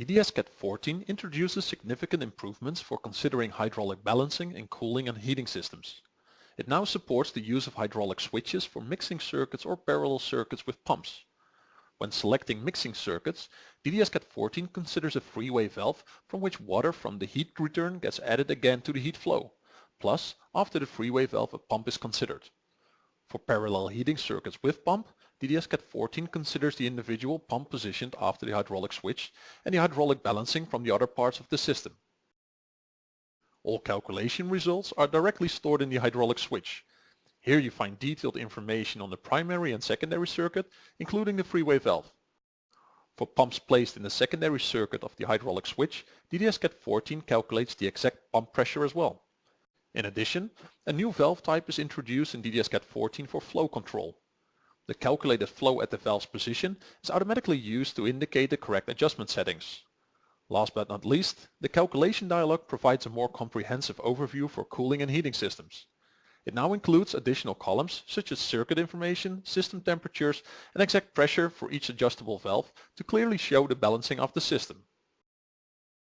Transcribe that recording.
DDS-CAD 14 introduces significant improvements for considering hydraulic balancing in cooling and heating systems. It now supports the use of hydraulic switches for mixing circuits or parallel circuits with pumps. When selecting mixing circuits, DDS-CAD 14 considers a three-way valve from which water from the heat return gets added again to the heat flow. Plus, after the three-way valve a pump is considered. For parallel heating circuits with pump, DDS-CAD 14 considers the individual pump positioned after the hydraulic switch and the hydraulic balancing from the other parts of the system. All calculation results are directly stored in the hydraulic switch. Here you find detailed information on the primary and secondary circuit, including the three-way valve. For pumps placed in the secondary circuit of the hydraulic switch, DDS-CAD 14 calculates the exact pump pressure as well. In addition, a new valve type is introduced in DDS-CAD 14 for flow control. The calculated flow at the valve's position is automatically used to indicate the correct adjustment settings. Last but not least, the calculation dialog provides a more comprehensive overview for cooling and heating systems. It now includes additional columns such as circuit information, system temperatures and exact pressure for each adjustable valve to clearly show the balancing of the system.